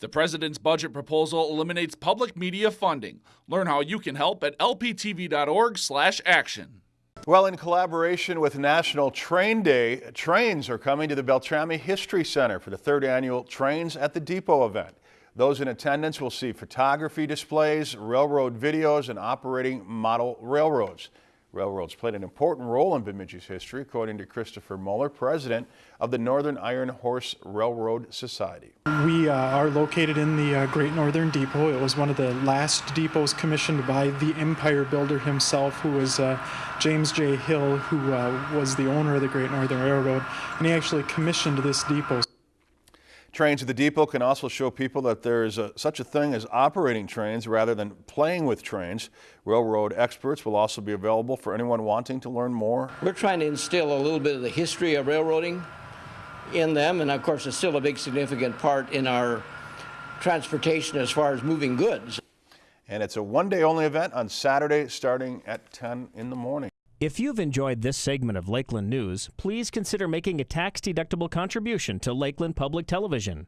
The president's budget proposal eliminates public media funding. Learn how you can help at lptv.org/action. Well, in collaboration with National Train Day, trains are coming to the Beltrami History Center for the third annual Trains at the Depot event. Those in attendance will see photography displays, railroad videos, and operating model railroads. Railroads played an important role in Bemidji's history, according to Christopher Muller, president of the Northern Iron Horse Railroad Society. We uh, are located in the uh, Great Northern Depot. It was one of the last depots commissioned by the empire builder himself, who was uh, James J. Hill, who uh, was the owner of the Great Northern Railroad, and he actually commissioned this depot. Trains at the depot can also show people that there is a, such a thing as operating trains rather than playing with trains. Railroad experts will also be available for anyone wanting to learn more. We're trying to instill a little bit of the history of railroading in them, and of course it's still a big significant part in our transportation as far as moving goods. And it's a one-day only event on Saturday starting at 10 in the morning. If you've enjoyed this segment of Lakeland News, please consider making a tax-deductible contribution to Lakeland Public Television.